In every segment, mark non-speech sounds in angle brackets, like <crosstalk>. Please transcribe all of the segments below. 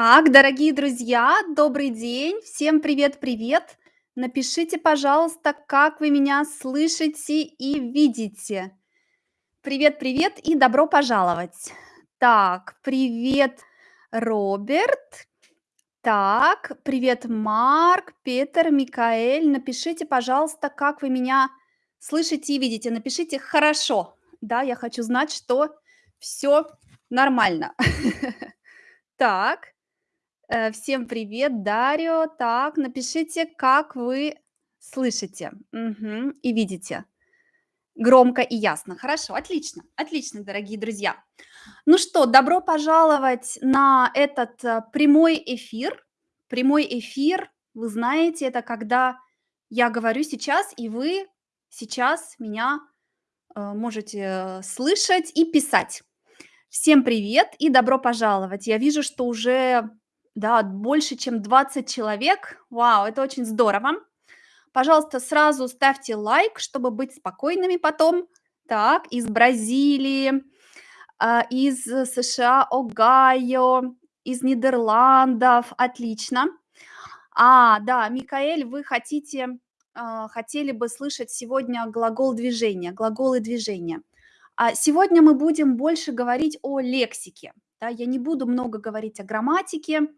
Так, дорогие друзья, добрый день. Всем привет-привет. Напишите, пожалуйста, как вы меня слышите и видите. Привет-привет и добро пожаловать. Так, привет, Роберт. Так, привет, Марк, Петр, Микаэль. Напишите, пожалуйста, как вы меня слышите и видите. Напишите хорошо. Да, я хочу знать, что все нормально. <laughs> Так. Э, всем привет, Дарио. Так, напишите, как вы слышите, мгм, и видите. Громко и ясно. Хорошо, отлично, отлично, дорогие друзья. Ну что, добро пожаловать на этот э, прямой эфир. Прямой эфир, вы знаете, это когда я говорю сейчас, и вы сейчас меня э, можете слышать и писать. Всем привет и добро пожаловать. Я вижу, что уже, да, больше, чем 20 человек. Вау, это очень здорово. Пожалуйста, сразу ставьте лайк, чтобы быть спокойными потом. Так, из Бразилии, а, из США, Огайо, из Нидерландов. Отлично. А, да, Микаэль, вы хотите, а, хотели бы слышать сегодня глагол движения, глаголы движения. А сегодня мы будем больше говорить о лексике. Да, я не буду много говорить о грамматике.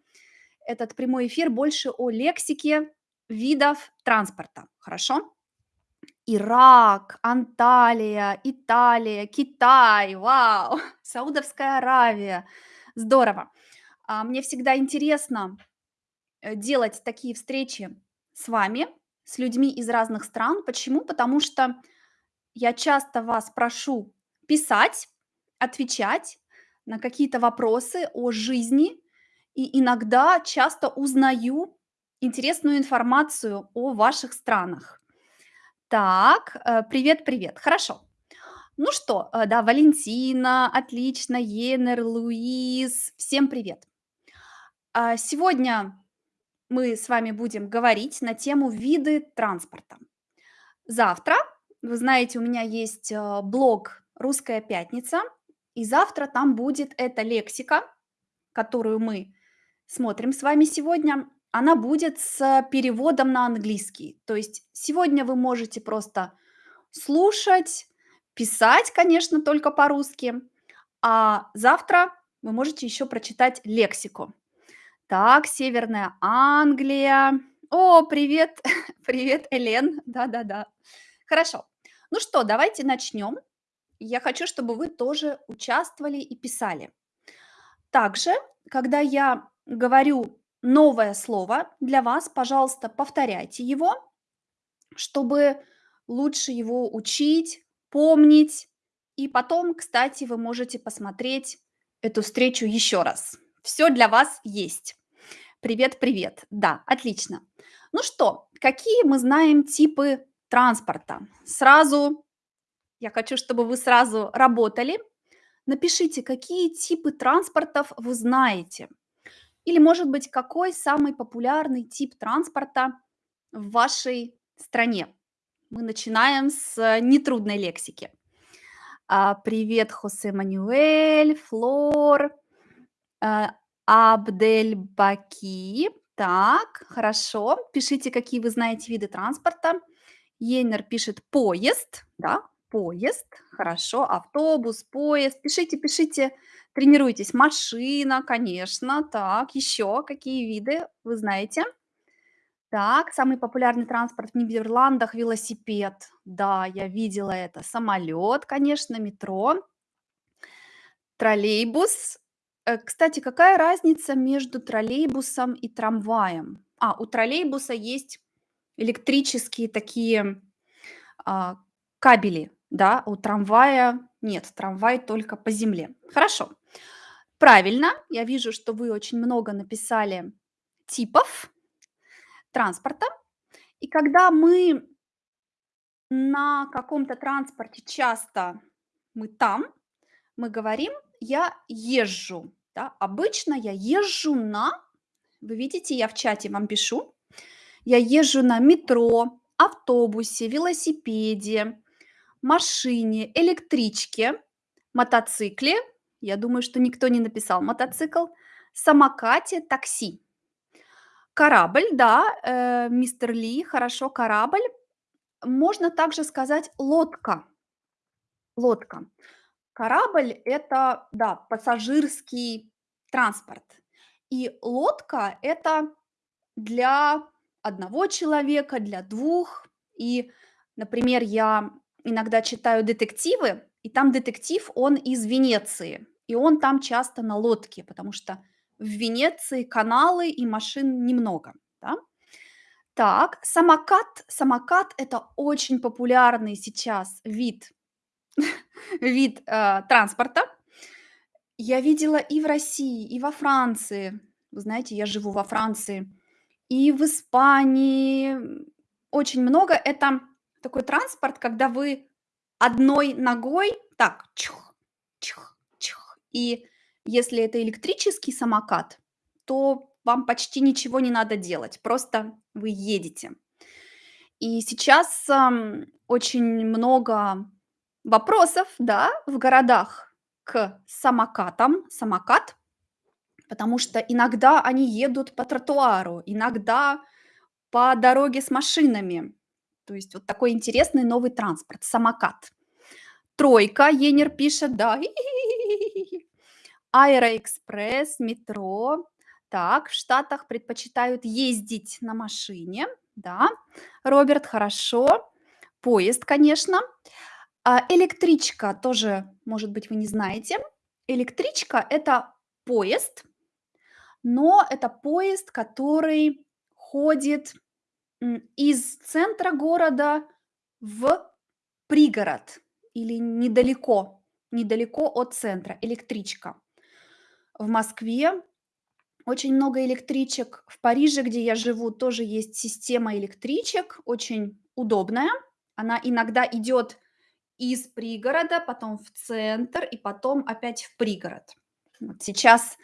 Этот прямой эфир больше о лексике видов транспорта. Хорошо? Ирак, Анталия, Италия, Китай, вау, <laughs> Саудовская Аравия. Здорово. А, Мне всегда интересно э, делать такие встречи с вами, с людьми из разных стран. Почему? Потому что я часто вас прошу писать, отвечать на какие-то вопросы о жизни, и иногда часто узнаю интересную информацию о ваших странах. Так, э, привет-привет. Хорошо. Ну что, э, да, Валентина, отлично, Енер, Луис, всем привет. А, Сегодня мы с вами будем говорить на тему виды транспорта. Завтра, вы знаете, у меня есть э, блог «Русская пятница», и завтра там будет эта лексика, которую мы смотрим с вами сегодня. Она будет с переводом на английский. То есть сегодня вы можете просто слушать, писать, конечно, только по-русски, а завтра вы можете еще прочитать лексику. Так, Северная Англия. О, привет, <laughs> привет, Элен. Да-да-да. Хорошо. Ну что, давайте начнем. Я хочу, чтобы вы тоже участвовали и писали. Также, когда я говорю новое слово для вас, пожалуйста, повторяйте его, чтобы лучше его учить, помнить. И потом, кстати, вы можете посмотреть эту встречу еще раз. Все для вас есть. Привет, привет. Да, отлично. Ну что, какие мы знаем типы транспорта? Сразу, я хочу, чтобы вы сразу работали. Напишите, какие типы транспортов вы знаете. Или, может быть, какой самый популярный тип транспорта в вашей стране. Мы начинаем с э, нетрудной лексики. А, привет, Хосе Мануэль, Флор, э, Абдельбаки. Так, хорошо. Пишите, какие вы знаете виды транспорта. Йеннер пишет поезд, да, поезд. Хорошо, автобус, поезд. Пишите, пишите, тренируйтесь. Машина, конечно. Так, еще какие виды вы знаете? Так, самый популярный транспорт в Нидерландах– велосипед. Да, я видела это. Самолет, конечно, метро, троллейбус. Э, Кстати, какая разница между троллейбусом и трамваем? А, у троллейбуса есть электрические такие а, кабели, да, у трамвая нет, трамвай только по земле. Хорошо, правильно, я вижу, что вы очень много написали типов транспорта. И когда мы на каком-то транспорте часто мы там, мы говорим я езжу. Да? Обычно я езжу на, вы видите, я в чате вам пишу, я езжу на метро, автобусе, велосипеде, машине, электричке, мотоцикле. Я думаю, что никто не написал мотоцикл. самокате, такси. Корабль, да, э, мистер Ли, хорошо, корабль. Можно также сказать лодка. Лодка. Корабль- это, да, пассажирский транспорт. И лодка- это для одного человека, для двух. И, например, я иногда читаю детективы, и там детектив, он из Венеции, и он там часто на лодке, потому что в Венеции каналы и машин немного, да. Так, самокат. Самокат- это очень популярный сейчас вид <laughs> вид, э, транспорта. Я видела и в России, и во Франции. Вы знаете, я живу во Франции. И в Испании, очень много. Это такой транспорт, когда вы одной ногой так чух, чух. И если это электрический самокат, то вам почти ничего не надо делать, просто вы едете. И сейчас, ам, очень много вопросов, да, в городах к самокатам. Самокат, потому что иногда они едут по тротуару, иногда по дороге с машинами. То есть вот такой интересный новый транспорт- самокат. Тройка, Енер пишет, да. <laughs> Аэроэкспресс, метро. Так, в Штатах предпочитают ездить на машине. Да, Роберт, хорошо. Поезд, конечно. А, электричка тоже, может быть, вы не знаете. Электричка- это поезд, но это поезд, который ходит, из центра города в пригород или недалеко, недалеко от центра. Электричка. В Москве очень много электричек. В Париже, где я живу, тоже есть система электричек, очень удобная. Она иногда идет из пригорода, потом в центр и потом опять в пригород. Вот сейчас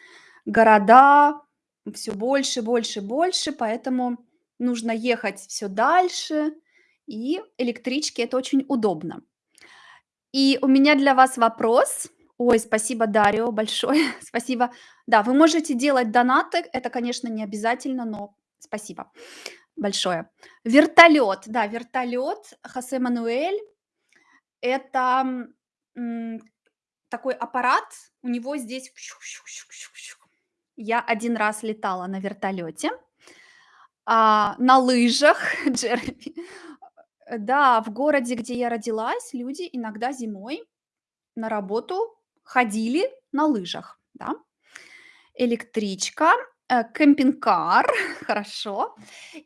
города все больше, больше, больше, поэтому нужно ехать все дальше, и электрички- это очень удобно. И у меня для вас вопрос. Ой, спасибо, Дарио, большое <laughs> спасибо. Да, вы можете делать донаты, это, конечно, не обязательно, но спасибо большое. Вертолет, да, вертолет, Хосе Мануэль. Это, такой аппарат, у него здесь Я один раз летала на вертолете, а, на лыжах, <laughs> Джереми. Да, в городе, где я родилась, люди иногда зимой на работу ходили на лыжах, да. Электричка, э, кемпинг-кар, <laughs> хорошо.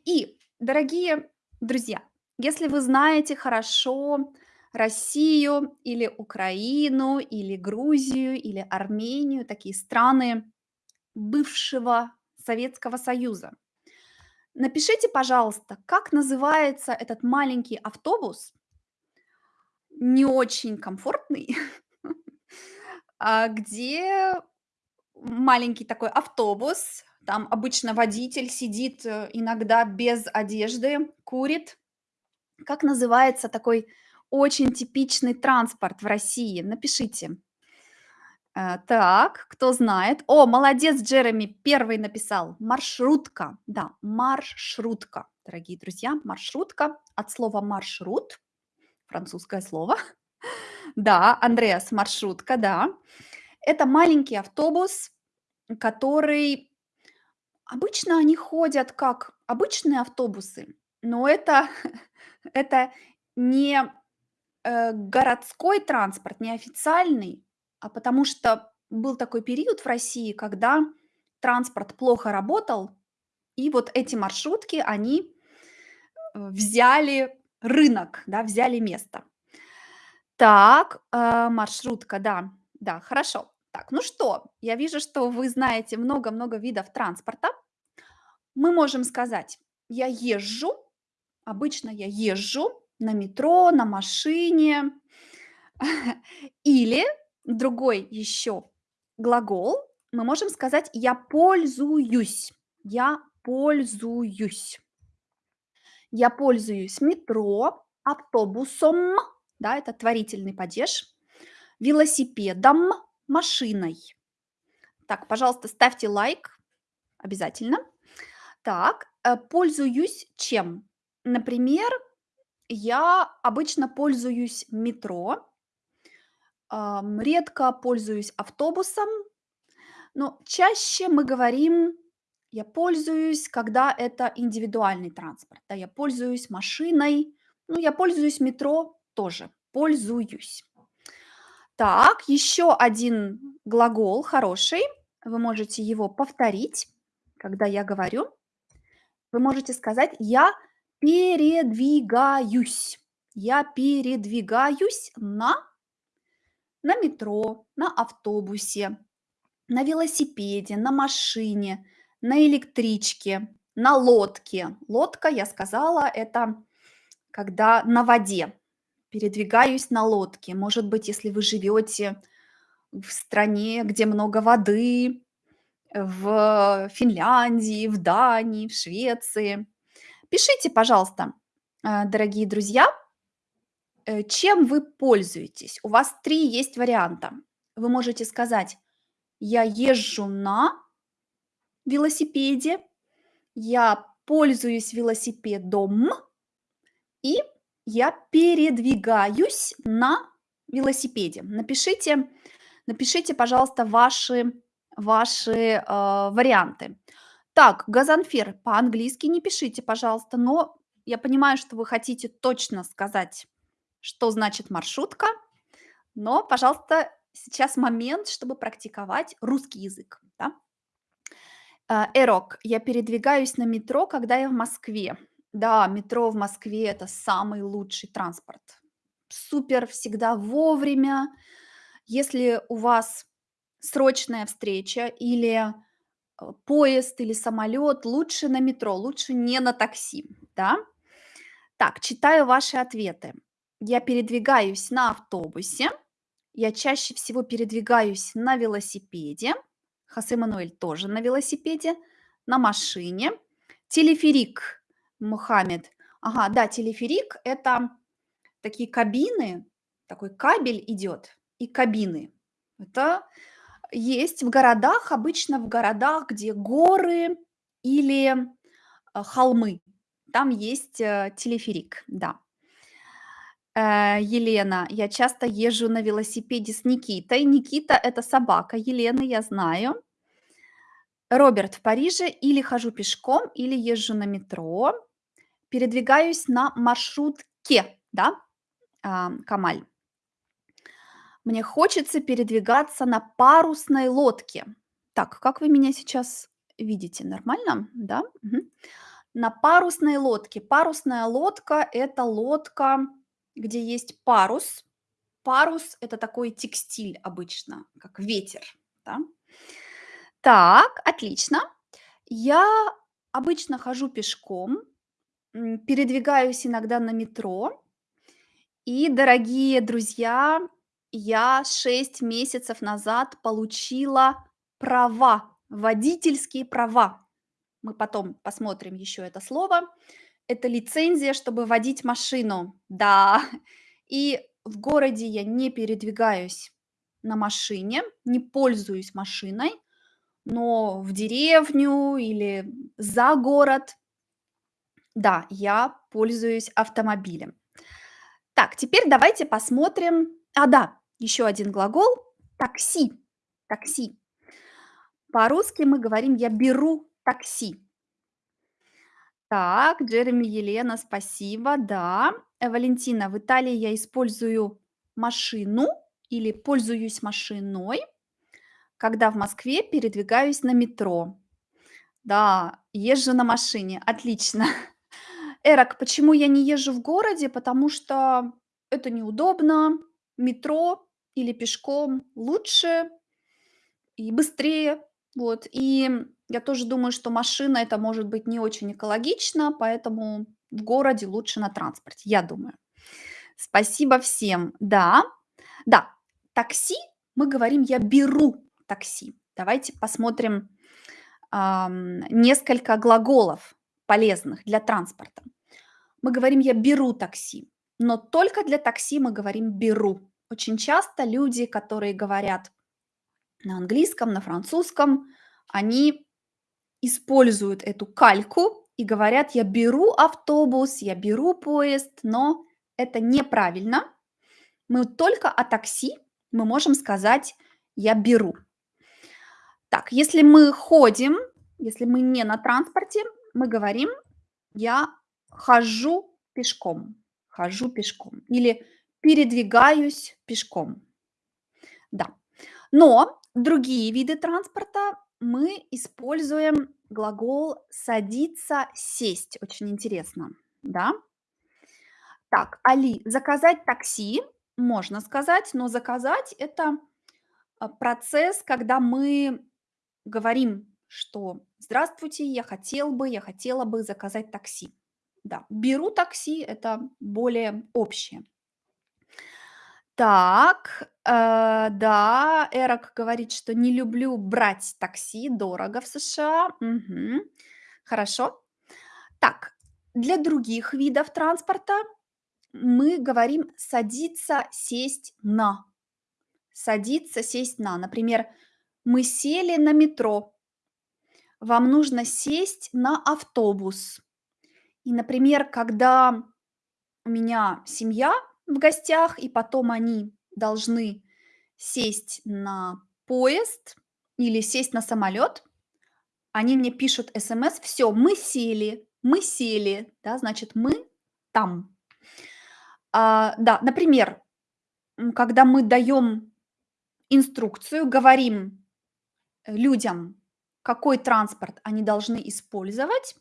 И, дорогие друзья, если вы знаете хорошо Россию или Украину, или Грузию, или Армению, такие страны бывшего Советского Союза, напишите, пожалуйста, как называется этот маленький автобус, не очень комфортный, <laughs> а, где маленький такой автобус, там обычно водитель сидит, э, иногда без одежды, курит. Как называется такой очень типичный транспорт в России? Напишите. Э, так, кто знает? О, молодец, Джереми, первый написал. Маршрутка. Да, маршрутка, дорогие друзья, маршрутка от слова маршрут, французское слово. Да, Андреас, маршрутка, да. Это маленький автобус, который обычно они ходят как обычные автобусы, но это <laughs> это не, э, городской транспорт, не официальный, а потому что был такой период в России, когда транспорт плохо работал, и вот эти маршрутки, они, э, взяли рынок, да, взяли место. Так, э, маршрутка, да, да, хорошо. Так, ну что, я вижу, что вы знаете много-много видов транспорта. Мы можем сказать: "Я езжу", обычно я езжу на метро, на машине. <laughs> Или другой еще глагол, мы можем сказать: "Я пользуюсь", "Я пользуюсь". Я пользуюсь метро, автобусом, да, это творительный падеж, велосипедом, машиной. Так, пожалуйста, ставьте лайк обязательно. Так, э, пользуюсь чем? Например, я обычно пользуюсь метро, редко пользуюсь автобусом, но чаще мы говорим: "Я пользуюсь", когда это индивидуальный транспорт. Да, я пользуюсь машиной, ну, я пользуюсь метро тоже, пользуюсь. Так, еще один глагол хороший. Вы можете его повторить, когда я говорю. Вы можете сказать: "Я передвигаюсь". Я передвигаюсь на на метро, на автобусе, на велосипеде, на машине, на электричке, на лодке. Лодка, я сказала, это когда на воде. Передвигаюсь на лодке. Может быть, если вы живете в стране, где много воды, в Финляндии, в Дании, в Швеции. Пишите, пожалуйста, э, дорогие друзья, э, чем вы пользуетесь. У вас 3 есть варианта. Вы можете сказать: "Я езжу на велосипеде", "Я пользуюсь велосипедом" и "Я передвигаюсь на велосипеде". Напишите напишите, пожалуйста, ваши ваши, э, варианты. Так, Газанфер, по-английски не пишите, пожалуйста, но я понимаю, что вы хотите точно сказать, что значит маршрутка, но, пожалуйста, сейчас момент, чтобы практиковать русский язык, да. Э, Эрок, я передвигаюсь на метро, когда я в Москве. Да, метро в Москве- это самый лучший транспорт. Супер, всегда вовремя. Если у вас срочная встреча или, э, поезд, или самолет, лучше на метро, лучше не на такси, да. Так, читаю ваши ответы. Я передвигаюсь на автобусе, я чаще всего передвигаюсь на велосипеде. Хосе Мануэль тоже на велосипеде, на машине. Телеферик, Мухаммед. Ага, да, телеферик- это такие кабины, такой кабель идет и кабины. Это есть в городах, обычно в городах, где горы или, э, холмы. Там есть, э, телеферик, да. Э, Елена, я часто езжу на велосипеде с Никитой. Никита- это собака Елены, я знаю. Роберт, в Париже или хожу пешком, или езжу на метро. Передвигаюсь на маршрутке, да, ам, Камаль? Мне хочется передвигаться на парусной лодке. Так, как вы меня сейчас видите? Нормально, да? Мгм. На парусной лодке. Парусная лодка- это лодка, где есть парус. Парус- это такой текстиль обычно, как ветер, да. Так, отлично. Я обычно хожу пешком, передвигаюсь иногда на метро. И, дорогие друзья, я 6 месяцев назад получила права, водительские права. Мы потом посмотрим еще это слово. Это лицензия, чтобы водить машину. Да, и в городе я не передвигаюсь на машине, не пользуюсь машиной, но в деревню или за город, да, я пользуюсь автомобилем. Так, теперь давайте посмотрим. А, да, еще один глагол- такси. Такси. По-русски мы говорим: "Я беру такси". Так, Джереми, Елена, спасибо. Да. Э, Валентина, в Италии я использую машину или пользуюсь машиной, когда в Москве передвигаюсь на метро. Да, езжу на машине. Отлично. <laughs> Эрок, почему я не езжу в городе? Потому что это неудобно. Метро или пешком лучше и быстрее. Вот. И я тоже думаю, что машина- это может быть не очень экологично, поэтому в городе лучше на транспорте, я думаю. Спасибо всем. Да, да, такси мы говорим: "Я беру такси". Давайте посмотрим, ам, несколько глаголов полезных для транспорта. Мы говорим: "Я беру такси", но только для такси мы говорим: "Беру". Очень часто люди, которые говорят на английском, на французском, они используют эту кальку и говорят: "Я беру автобус, я беру поезд", но это неправильно. Мы только о такси мы можем сказать: "Я беру". Так, если мы ходим, если мы не на транспорте, мы говорим: "Я хожу пешком, хожу пешком" или "передвигаюсь пешком". Да. Но другие виды транспорта мы используем глагол садиться, сесть. Очень интересно, да? Так, Али, заказать такси можно сказать, но заказать- это, а, процесс, когда мы говорим, что "здравствуйте, я хотел бы, я хотела бы заказать такси". Да, беру такси- это более общее. Так, э, да, Эрок говорит, что не люблю брать такси, дорого в США. Мгм. Хорошо. Так, для других видов транспорта мы говорим садиться, сесть на. Садиться, сесть на. Например, мы сели на метро. Вам нужно сесть на автобус. И, например, когда у меня семья в гостях, и потом они должны сесть на поезд или сесть на самолет, они мне пишут смс: "Всё, мы сели, мы сели". Да, значит, мы там. А, да, например, когда мы даем инструкцию, говорим, людям, какой транспорт они должны использовать,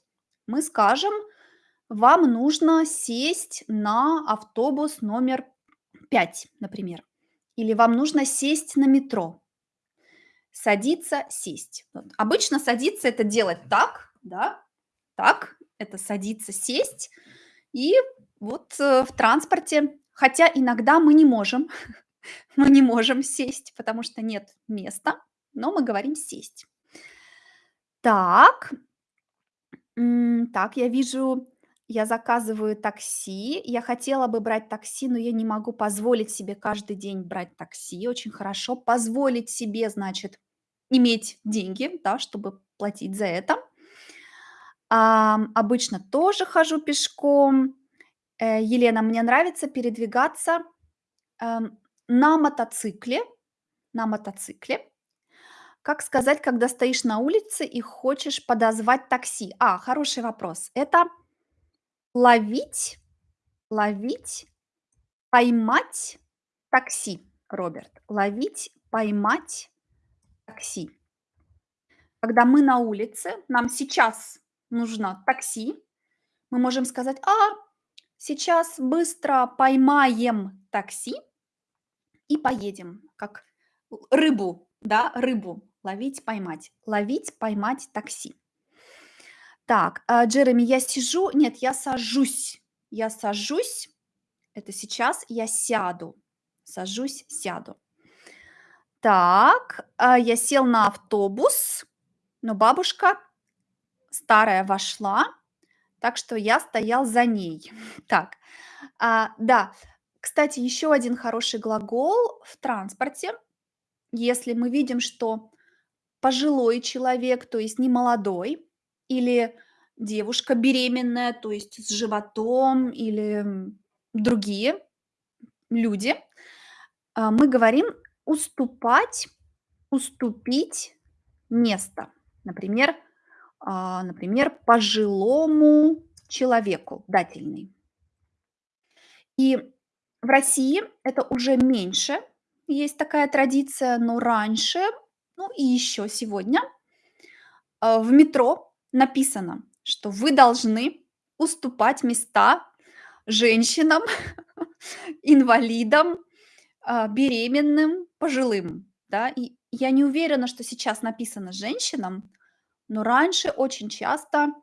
мы скажем: "Вам нужно сесть на автобус номер 5", например, или "Вам нужно сесть на метро". Садиться, сесть. Вот. Обычно садиться- это делать так, да, так. Это садиться, сесть. И вот, э, в транспорте, хотя иногда мы не можем, <laughs> мы не можем сесть, потому что нет места, но мы говорим сесть. Так. Так, я вижу, я заказываю такси. Я хотела бы брать такси, но я не могу позволить себе каждый день брать такси. Очень хорошо. Позволить себе- значит, иметь деньги, да, чтобы платить за это. Ам, обычно тоже хожу пешком. Э, Елена, мне нравится передвигаться, эм, на мотоцикле, на мотоцикле. Как сказать, когда стоишь на улице и хочешь подозвать такси? А, хороший вопрос. Это ловить, ловить, поймать такси, Роберт. Ловить, поймать такси. Когда мы на улице, нам сейчас нужно такси, мы можем сказать: "А, сейчас быстро поймаем такси и поедем". Как рыбу, да, рыбу ловить, поймать. Ловить, поймать такси. Так, а, Джереми, я сижу нет, я сажусь. Я сажусь- это сейчас я сяду. Сажусь, сяду. Так, а, я сел на автобус, но бабушка старая вошла, так что я стоял за ней. <laughs> Так, а, да. Кстати, еще один хороший глагол в транспорте. Если мы видим, что пожилой человек, то есть не молодой, или девушка беременная, то есть с животом, или, другие люди, а, мы говорим уступать, уступить место. Например, а, например, пожилому человеку, дательный. И в России это уже меньше есть такая традиция, но раньше, ну и еще сегодня, а, в метро написано, что вы должны уступать места женщинам, <laughs> инвалидам, а, беременным, пожилым. Да, и я не уверена, что сейчас написано женщинам, но раньше очень часто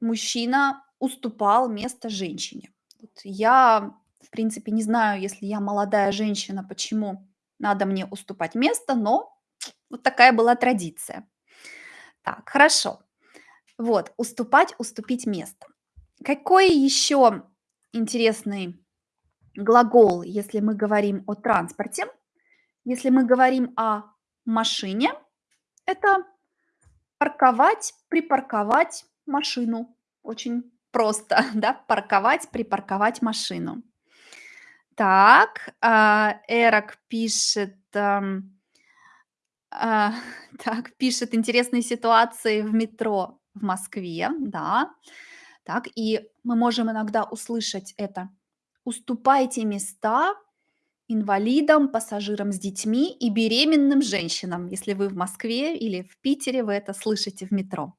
мужчина уступал место женщине. Вот я, в принципе, не знаю, если я молодая женщина, почему надо мне уступать место, но вот такая была традиция. Так, хорошо. Вот, уступать, уступить место. Какой еще интересный глагол, если мы говорим о транспорте? Если мы говорим о машине- это парковать, припарковать машину. Очень просто, <laughs> да? Парковать, припарковать машину. Так, а, Эрок пишет, ам, а, <laughs> так, пишет: "Интересные ситуации в метро в Москве". Да. Так, и мы можем иногда услышать это: "Уступайте места инвалидам, пассажирам с детьми и беременным женщинам". Если вы в Москве или в Питере, вы это слышите в метро.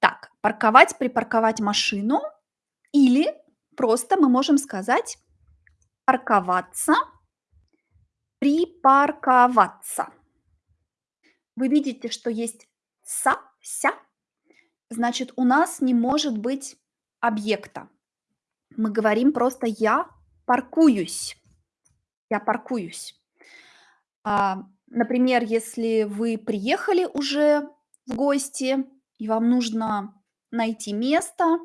Так, парковать, припарковать машину или просто мы можем сказать парковаться, припарковаться. Вы видите, что есть "са", "ся", значит, у нас не может быть объекта. Мы говорим просто: "Я паркуюсь". Я паркуюсь. А, например, если вы приехали уже в гости и вам нужно найти место,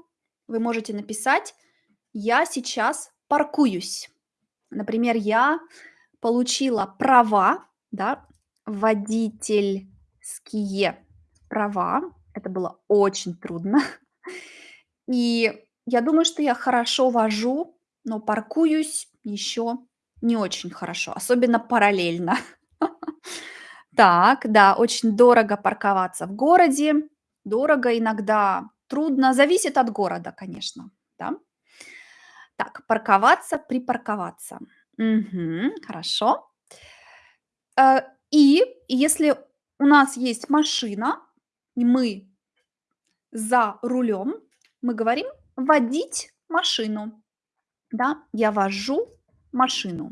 вы можете написать: "Я сейчас паркуюсь". Например, я получила права, да, водительские права. Это было очень трудно. И я думаю, что я хорошо вожу, но паркуюсь еще не очень хорошо, особенно параллельно. <laughs> Так, да, очень дорого парковаться в городе, дорого иногда, трудно, зависит от города, конечно, да. Так, парковаться, припарковаться. Мгм, хорошо. И если у нас есть машина, и мы за рулем, мы говорим: "Водить машину". Да, я вожу машину.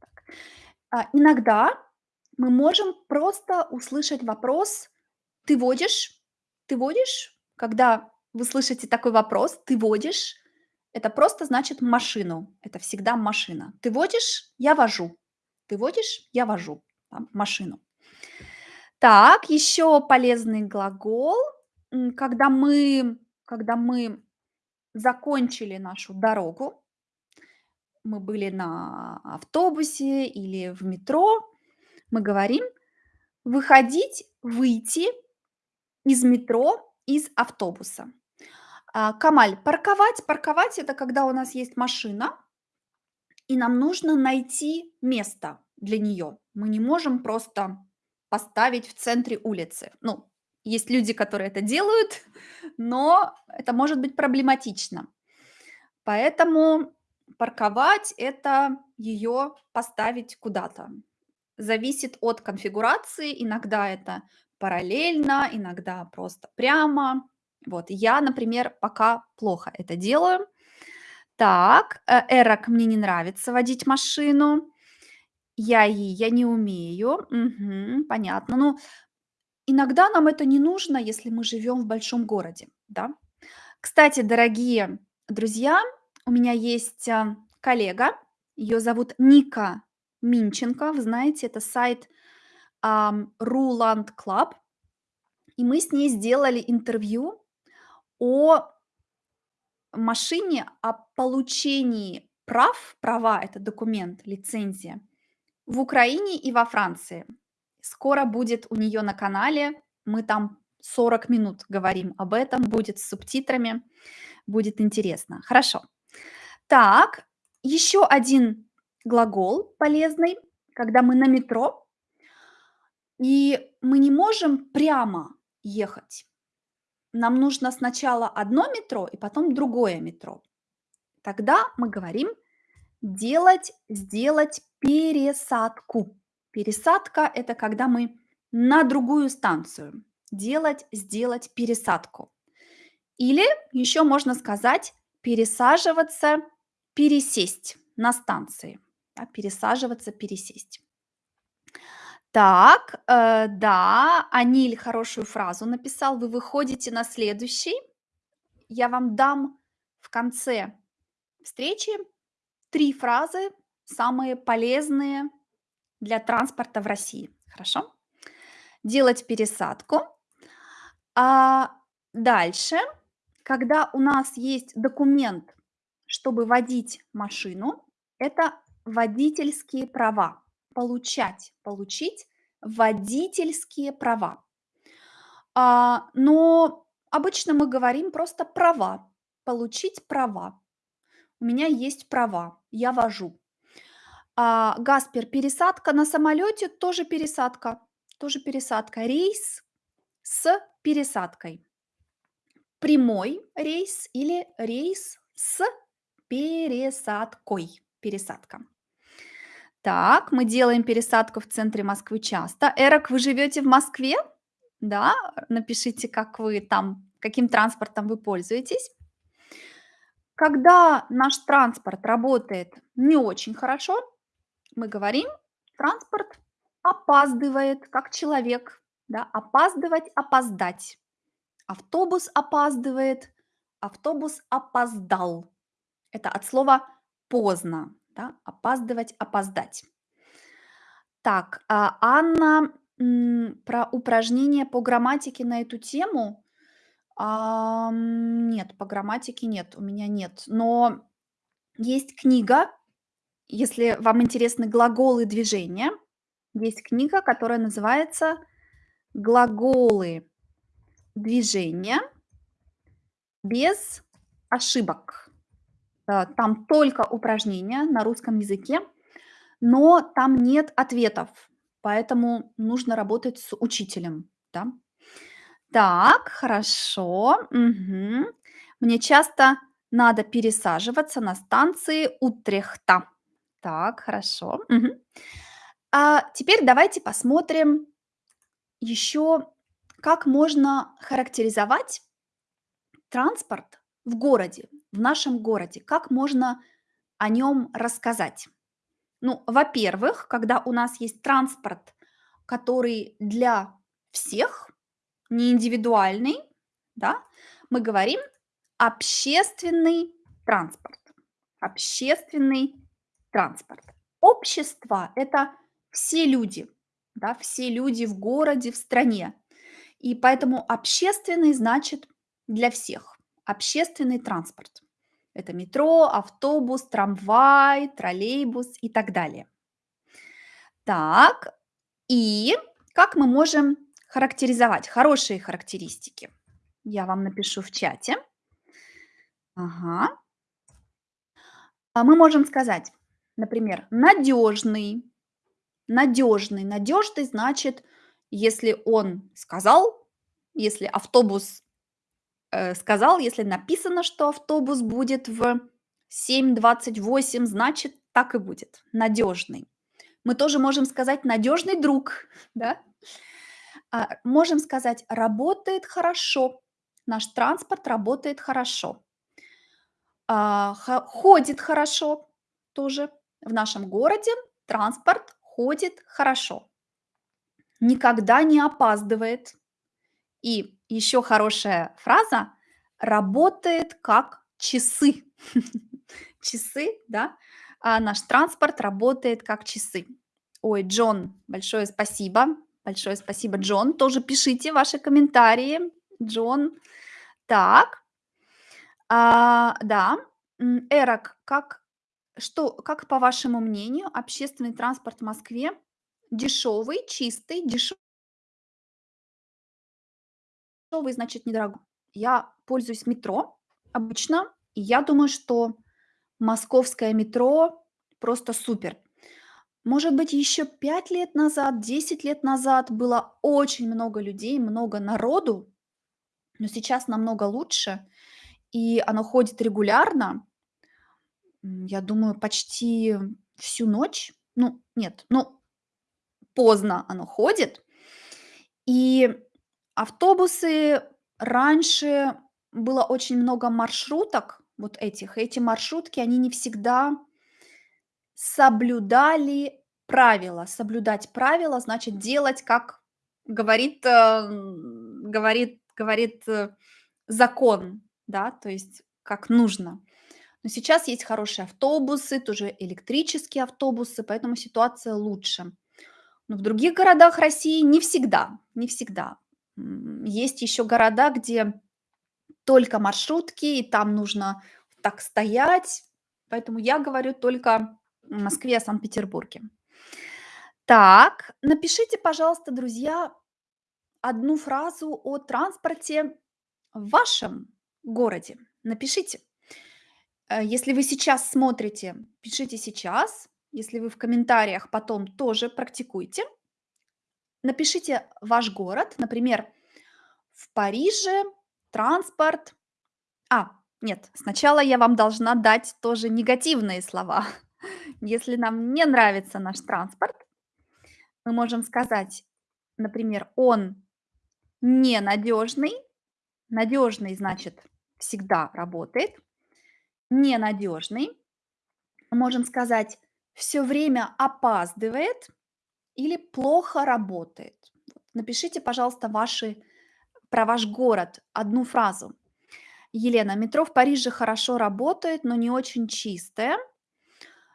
Так. А, иногда мы можем просто услышать вопрос: "Ты водишь? Ты водишь?" Когда вы слышите такой вопрос: "Ты водишь?" Это просто значит машину. Это всегда машина. "Ты водишь?" Я вожу. "Ты водишь?" Я вожу, да, машину. Так, еще полезный глагол, когда мы когда мы закончили нашу дорогу. Мы были на автобусе или в метро. Мы говорим: выходить, выйти из метро, из автобуса. А, Камаль, парковать парковать- это когда у нас есть машина и нам нужно найти место для нее. Мы не можем просто поставить в центре улицы. Ну, есть люди, которые это делают, <laughs> но это может быть проблематично. Поэтому парковать- это ее поставить куда-то. Зависит от конфигурации. Иногда это параллельно, иногда просто прямо. Вот я, например, пока плохо это делаю. Так, э, Эрок: "Мне не нравится водить машину". Я и я не умею. Мгм, понятно. Ну, иногда нам это не нужно, если мы живем в большом городе, да. Кстати, дорогие друзья, у меня есть, а, коллега, ее зовут Ника Минченко. Вы знаете, это сайт, ам, Ruland Club. И мы с ней сделали интервью о машине, о получении прав. Права- это документ, лицензия, в Украине и во Франции. Скоро будет у нее на канале. Мы там 40 минут говорим об этом, будет с субтитрами, будет интересно. Хорошо. Так, еще один глагол полезный, когда мы на метро и мы не можем прямо ехать. Нам нужно сначала одно метро и потом другое метро. Тогда мы говорим: делать, сделать пересадку. Пересадка- это когда мы на другую станцию. Делать, сделать пересадку. Или еще можно сказать: пересаживаться, пересесть на станции. Да, пересаживаться, пересесть. Так, э, да, Аниль хорошую фразу написал. Вы выходите на следующий. Я вам дам в конце встречи 3 фразы, самые полезные для транспорта в России. Хорошо? Делать пересадку. А, дальше, когда у нас есть документ, чтобы водить машину, это водительские права. Получать, получить водительские права. А, но обычно мы говорим просто права, получить права. У меня есть права, я вожу. А, Гаспер, пересадка на самолете тоже пересадка, тоже пересадка. Рейс с пересадкой. Прямой рейс или рейс с пересадкой. Пересадка. Так, мы делаем пересадку в центре Москвы часто. Эрок, вы живете в Москве? Да, напишите, как вы там, каким транспортом вы пользуетесь. Когда наш транспорт работает не очень хорошо, мы говорим, транспорт опаздывает, как человек, да, опаздывать, опоздать. Автобус опаздывает, автобус опоздал. Это от слова поздно, да, опаздывать, опоздать. Так, а Анна про упражнения по грамматике на эту тему. Ам, нет, по грамматике нет, у меня нет. Но есть книга, если вам интересны глаголы движения, есть книга, которая называется «Глаголы движения без ошибок». Э, Там только упражнения на русском языке, но там нет ответов, поэтому нужно работать с учителем, да. Так, хорошо, мгм. Мне часто надо пересаживаться на станции Утрехта. Так, хорошо, мгм. А теперь давайте посмотрим еще, как можно характеризовать транспорт в городе, в нашем городе, как можно о нем рассказать. Ну, во-первых, когда у нас есть транспорт, который для всех, не индивидуальный, да, мы говорим общественный транспорт. Общественный транспорт. Общество– это все люди, да, все люди в городе, в стране. И поэтому общественный значит для всех. Общественный транспорт. Это метро, автобус, трамвай, троллейбус и так далее. Так, и как мы можем характеризовать хорошие характеристики? Я вам напишу в чате. Ага. А мы можем сказать, например, надежный. Надежный. Надежный значит, если он сказал, если автобус э, сказал, если написано, что автобус будет в 7.28, значит, так и будет. Надежный. Мы тоже можем сказать надежный друг, <laughs> да? А, можем сказать работает хорошо. Наш транспорт работает хорошо. А, ходит хорошо тоже. В нашем городе транспорт ходит хорошо. Никогда не опаздывает. И еще хорошая фраза работает как часы. <laughs> Часы, да? А наш транспорт работает как часы. Ой, Джон, большое спасибо. Большое спасибо, Джон. Тоже пишите ваши комментарии. Джон. Так, а, да. Эрок, как, что, как по вашему мнению, общественный транспорт в Москве дешевый, чистый, дешевый, значит, недорогой. Я пользуюсь метро обычно, и я думаю, что московское метро просто супер. Может быть, еще 5 лет назад, 10 лет назад было очень много людей, много народу, но сейчас намного лучше, и оно ходит регулярно. Я думаю, почти всю ночь. Ну, нет, ну, поздно оно ходит. И автобусы раньше было очень много маршруток вот этих. Эти маршрутки, они не всегда соблюдали правила. Соблюдать правила значит делать, как говорит, эм, говорит, говорит э, закон, да, то есть как нужно. Но сейчас есть хорошие автобусы, тоже электрические автобусы, поэтому ситуация лучше. Но в других городах России не всегда, не всегда. Есть еще города, где только маршрутки, и там нужно так стоять. Поэтому я говорю только Москве, Санкт-Петербурге. Так, напишите, пожалуйста, друзья, одну фразу о транспорте в вашем городе. Напишите. Э, если вы сейчас смотрите, пишите сейчас. Если вы в комментариях потом тоже практикуйте. Напишите ваш город. Например, в Париже транспорт А, нет, сначала я вам должна дать тоже негативные слова. Если нам не нравится наш транспорт, мы можем сказать, например, он ненадежный. Надежный значит всегда работает. Ненадежный. Мы можем сказать все время опаздывает или плохо работает. Напишите, пожалуйста, ваши про ваш город одну фразу. Елена, метро в Париже хорошо работает, но не очень чистое.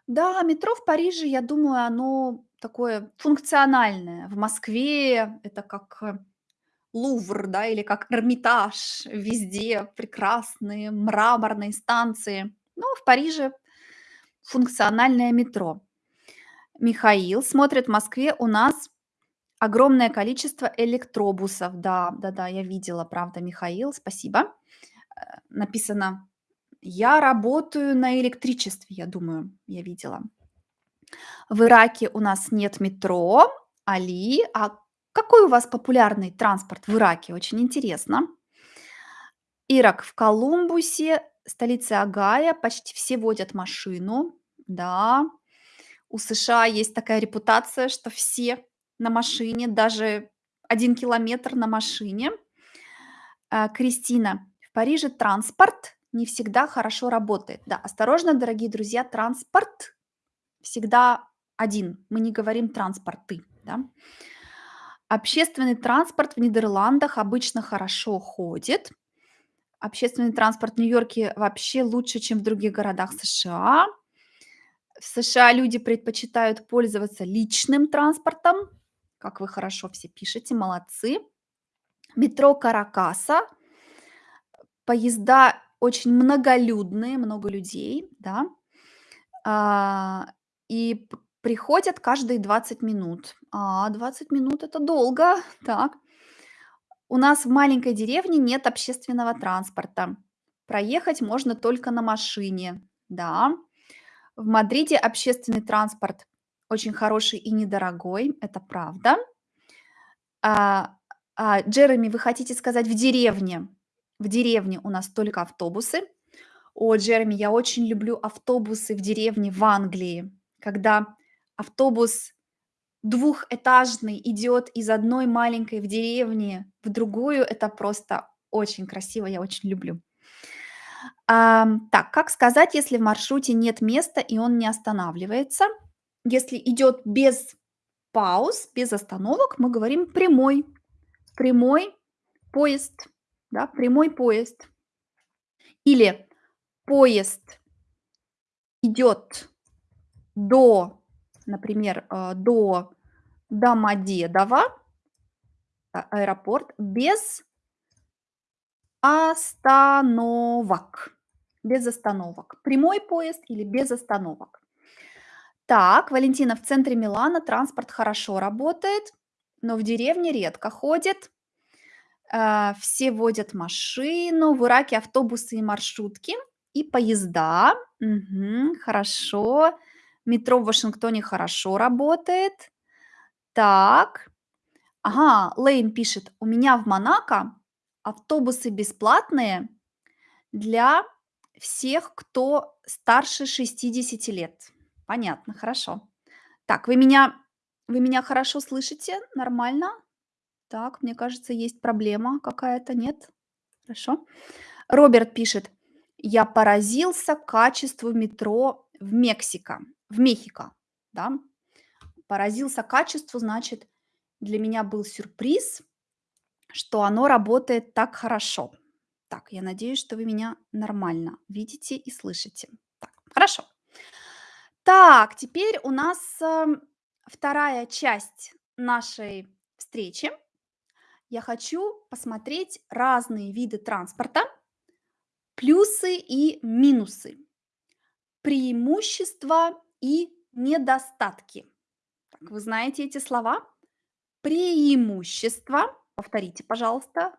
Да, метро в Париже, я думаю, оно такое функциональное. В Москве это как э, Лувр, да, или как Эрмитаж. Везде прекрасные мраморные станции. Но в Париже функциональное метро. Михаил смотрит, в Москве у нас огромное количество электробусов. Да, да-да, я видела, правда, Михаил, спасибо. Э, Написано, я работаю на электричестве, я думаю, я видела. В Ираке у нас нет метро. Али, а какой у вас популярный транспорт в Ираке? Очень интересно. Ирак в Колумбусе, столице Огайо, почти все водят машину. Да, у США есть такая репутация, что все на машине, даже один километр на машине. А, Кристина, в Париже транспорт не всегда хорошо работает. Да, осторожно, дорогие друзья, транспорт всегда один. Мы не говорим транспорты. Да? Общественный транспорт в Нидерландах обычно хорошо ходит. Общественный транспорт в Нью-Йорке вообще лучше, чем в других городах США. В США люди предпочитают пользоваться личным транспортом. Как вы хорошо все пишете, молодцы. Метро Каракаса. Поезда очень многолюдные, много людей, да. А, и приходят каждые 20 минут. А, 20 минут это долго. <laughs> Так. У нас в маленькой деревне нет общественного транспорта. Проехать можно только на машине. Да. В Мадриде общественный транспорт очень хороший и недорогой. Это правда. А, а, Джереми, вы хотите сказать в деревне? В деревне у нас только автобусы. О, Джереми, я очень люблю автобусы в деревне в Англии, когда автобус двухэтажный идет из одной маленькой в деревне в другую. Это просто очень красиво, я очень люблю. Ам, так, как сказать, если в маршруте нет места и он не останавливается? Если идет без пауз, без остановок, мы говорим прямой. Прямой поезд, да, прямой поезд. Или поезд идет до, например, э, до Домодедово, а- аэропорт, без остановок. Без остановок. Прямой поезд или без остановок. Так, Валентина, в центре Милана транспорт хорошо работает, но в деревне редко ходит. А, Все водят машину, в Ираке автобусы и маршрутки, и поезда. Мгм, хорошо. Метро в Вашингтоне хорошо работает. Так. Ага, Лейн пишет, у меня в Монако автобусы бесплатные для всех, кто старше шестидесяти лет. Понятно, хорошо. Так, вы меня, вы меня хорошо слышите? Нормально? Так, мне кажется, есть проблема какая-то, нет? Хорошо. Роберт пишет, я поразился качеству метро в Мексико, в Мехико, да. Поразился качеству, значит, для меня был сюрприз, что оно работает так хорошо. Так, я надеюсь, что вы меня нормально видите и слышите. Так, хорошо. Так, теперь у нас эм, вторая часть нашей встречи. Я хочу посмотреть разные виды транспорта, плюсы и минусы, преимущества и недостатки. Так, вы знаете эти слова? Преимущество. Повторите, пожалуйста.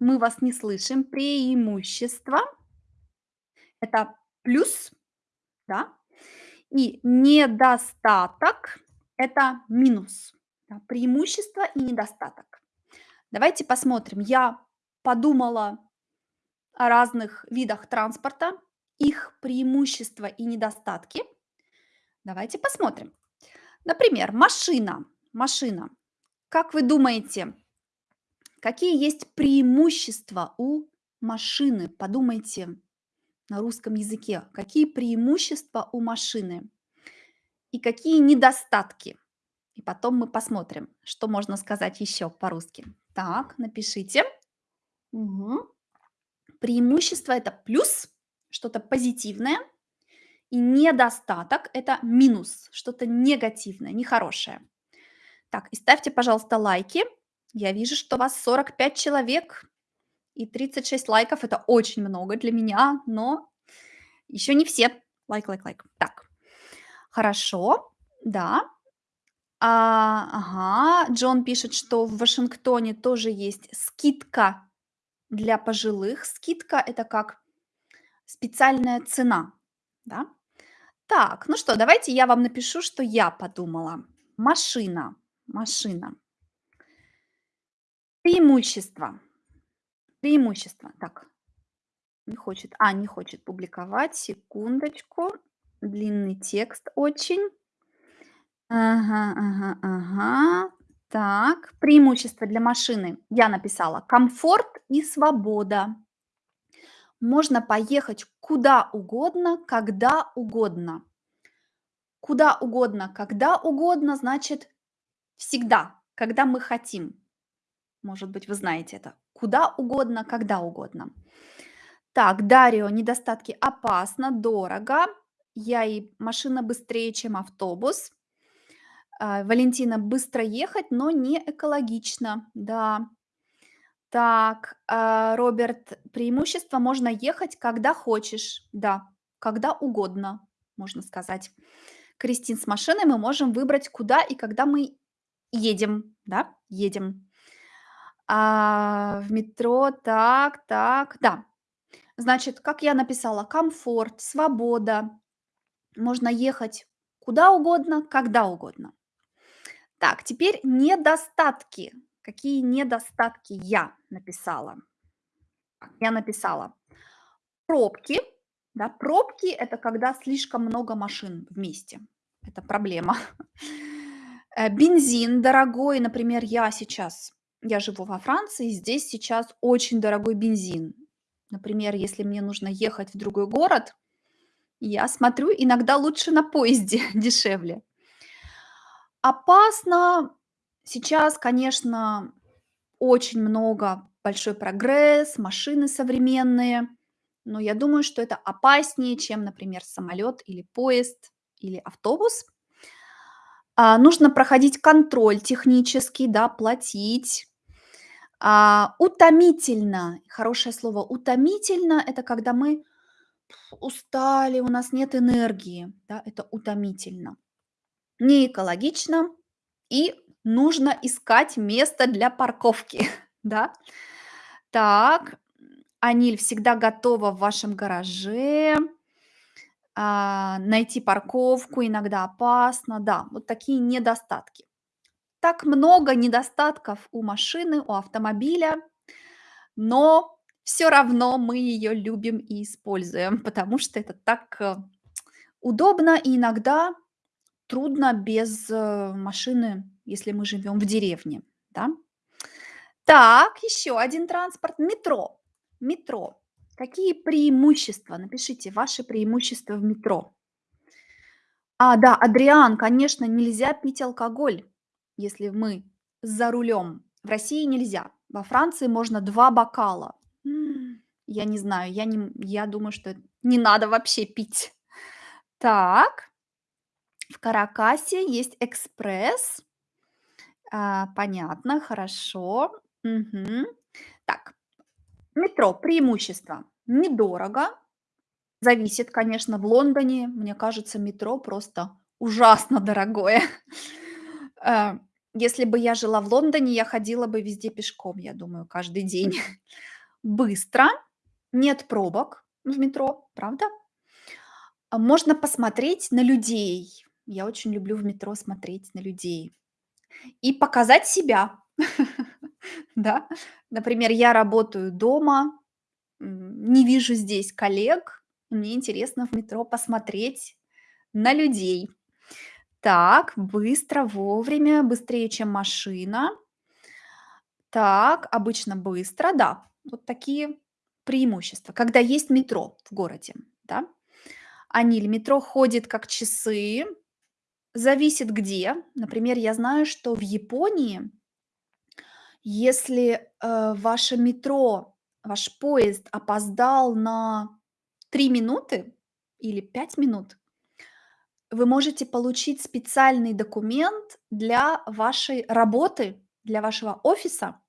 Мы вас не слышим. Преимущество. Это плюс, да? И недостаток- это минус. Да, преимущество и недостаток. Давайте посмотрим. Я подумала о разных видах транспорта, их преимущества и недостатки. Давайте посмотрим. Например, машина. Машина. Как вы думаете, какие есть преимущества у машины? Подумайте на русском языке. Какие преимущества у машины и какие недостатки? И потом мы посмотрим, что можно сказать еще по-русски. Так, напишите. Мгм. Преимущество- это плюс, что-то позитивное, и недостаток- это минус, что-то негативное, нехорошее. Так, и ставьте, пожалуйста, лайки. Я вижу, что вас 45 человек, и 36 лайков- это очень много для меня, но еще не все. Лайк, лайк, лайк. Так, хорошо, да. А, ага, Джон пишет, что в Вашингтоне тоже есть скидка для пожилых. Скидка- это как специальная цена, да? Так, ну что, давайте я вам напишу, что я подумала. Машина, машина. Преимущество, преимущество. Так, не хочет, а, не хочет публиковать. Секундочку. Длинный текст очень. Ага, ага, ага. Так, преимущество для машины. Я написала комфорт и свобода. Можно поехать куда угодно, когда угодно. Куда угодно, когда угодно, значит всегда, когда мы хотим. Может быть, вы знаете это. Куда угодно, когда угодно. Так, Дарио, недостатки: опасно, дорого. Я и машина быстрее, чем автобус. А, Валентина, быстро ехать, но не экологично. Да. Так, а, Роберт, преимущество: можно ехать, когда хочешь. Да, когда угодно, можно сказать. Кристин, с машиной мы можем выбрать, куда и когда мы едем. Да, едем. А, в метро, так, так, да. Значит, как я написала, комфорт, свобода. Можно ехать куда угодно, когда угодно. Так, теперь недостатки. Какие недостатки я написала? Я написала пробки. Да, пробки- это когда слишком много машин вместе. Это проблема. <laughs> Э, Бензин дорогой. Например, я сейчас, я живу во Франции, здесь сейчас очень дорогой бензин. Например, если мне нужно ехать в другой город, я смотрю, иногда лучше на поезде <laughs> дешевле. Опасно. Сейчас, конечно, очень много, большой прогресс, машины современные, но я думаю, что это опаснее, чем, например, самолет или поезд или автобус. А, нужно проходить контроль технический, да, платить. А, утомительно, хорошее слово, утомительно- это когда мы устали, у нас нет энергии, да, это утомительно. Не экологично и нужно искать место для парковки, <laughs> да. Так, Аниль, всегда готова в вашем гараже. А, найти парковку иногда опасно. Да, вот такие недостатки. Так много недостатков у машины, у автомобиля, но все равно мы ее любим и используем, <laughs> потому что это так, э, удобно и иногда трудно без, э, машины, если мы живем в деревне, да. Так, еще один транспорт- метро. Метро. Какие преимущества? Напишите ваши преимущества в метро. А, да, Адриан, конечно, нельзя пить алкоголь, если мы за рулем. В России нельзя. Во Франции можно 2 бокала. Я не знаю, я не я думаю, что не надо вообще пить. Так, в Каракасе есть экспресс. А, понятно, хорошо. Мгм. Так, метро. Преимущество: недорого. Зависит, конечно, в Лондоне, мне кажется, метро просто ужасно <laughs> дорогое. Э, если бы я жила в Лондоне, я ходила бы везде пешком, я думаю, каждый день. <laughs> Быстро, нет пробок в метро, правда? А можно посмотреть на людей. Я очень люблю в метро смотреть на людей и показать себя. <laughs> Да, например, я работаю дома, не вижу здесь коллег, мне интересно в метро посмотреть на людей. Так, быстро, вовремя, быстрее, чем машина. Так, обычно быстро, да. Вот такие преимущества, когда есть метро в городе, да. Аниль, метро ходит как часы, зависит где. Например, я знаю, что в Японии, если, э, ваше метро, ваш поезд опоздал на 3 минуты или 5 минут, вы можете получить специальный документ для вашей работы, для вашего офиса,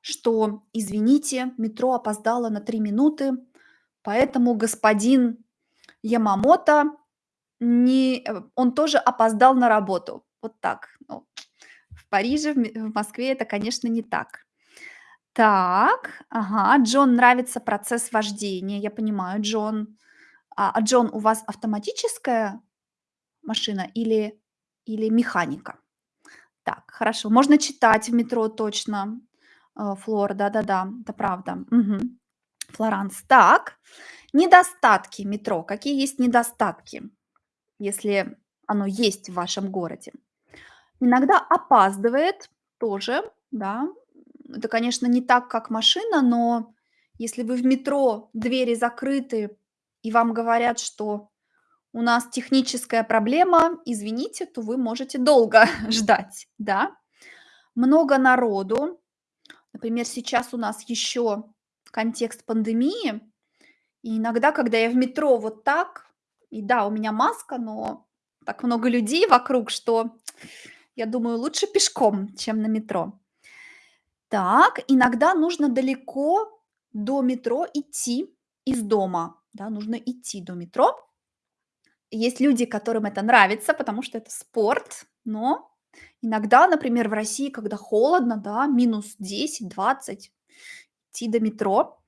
что: "Извините, метро опоздало на 3 минуты, поэтому господин Ямамото не э, он тоже опоздал на работу". Вот так. Ну, в Париже, в Москве это, конечно, не так. Так, ага, Джон нравится процесс вождения. Я понимаю, Джон. А, а Джон, у вас автоматическая машина или или механика? Так, хорошо. Можно читать в метро точно. Э, Флор, да-да-да, это правда. Мгм. Флоранс. Так, недостатки метро. Какие есть недостатки, если оно есть в вашем городе? Иногда опаздывает тоже, да. Это, конечно, не так, как машина, но если вы в метро, двери закрыты, и вам говорят, что у нас техническая проблема, извините, то вы можете долго <laughs> ждать, да. Много народу. Например, сейчас у нас еще контекст пандемии, и иногда, когда я в метро вот так, и да, у меня маска, но так много людей вокруг, что я думаю, лучше пешком, чем на метро. Так, иногда нужно далеко до метро идти из дома, да, нужно идти до метро. Есть люди, которым это нравится, потому что это спорт, но иногда, например, в России, когда холодно, да, минус 10-20, идти до метро.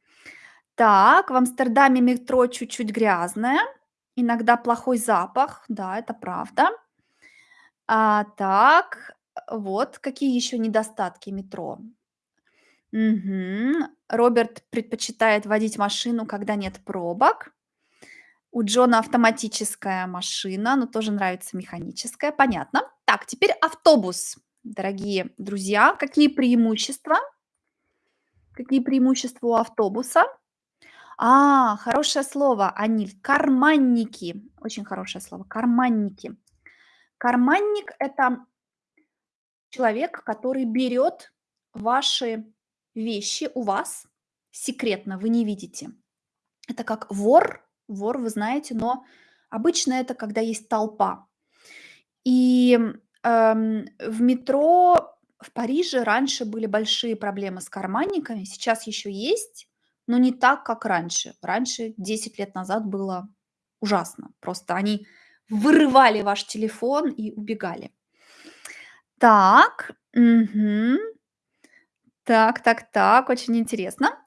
Так, в Амстердаме метро чуть-чуть грязное, иногда плохой запах, да, это правда. А, так, вот какие еще недостатки метро. Мгм. Роберт предпочитает водить машину, когда нет пробок. У Джона автоматическая машина, но тоже нравится механическая. Понятно. Так, теперь автобус. Дорогие друзья, какие преимущества? Какие преимущества у автобуса? А, хорошее слово, Аниль. Карманники. Очень хорошее слово. Карманники. Карманник- это человек, который берет ваши вещи у вас секретно, вы не видите. Это как вор. Вор, вы знаете, но обычно это когда есть толпа. И, эм, в метро в Париже раньше были большие проблемы с карманниками, сейчас еще есть, но не так, как раньше. Раньше, 10 лет назад, было ужасно. Просто они вырывали ваш телефон и убегали. Так, мгм. Так так так, очень интересно.